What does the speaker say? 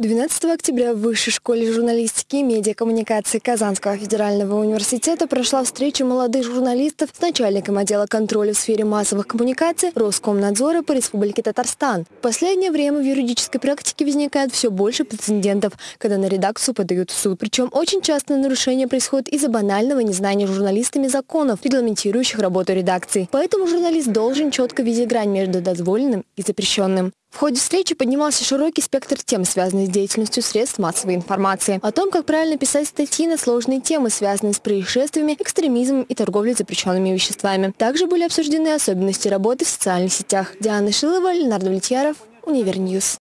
12 октября в Высшей школе журналистики и медиакоммуникации Казанского федерального университета прошла встреча молодых журналистов с начальником отдела контроля в сфере массовых коммуникаций Роскомнадзора по Республике Татарстан. В последнее время в юридической практике возникает все больше прецедентов, когда на редакцию подают в суд. Причем очень часто нарушения происходят из-за банального незнания журналистами законов, регламентирующих работу редакции. Поэтому журналист должен четко видеть грань между дозволенным и запрещенным. В ходе встречи поднимался широкий спектр тем, связанных с деятельностью средств массовой информации. О том, как правильно писать статьи на сложные темы, связанные с происшествиями, экстремизмом и торговлей запрещенными веществами. Также были обсуждены особенности работы в социальных сетях. Диана Шилова, Ленар Давлетьяров, Univer News.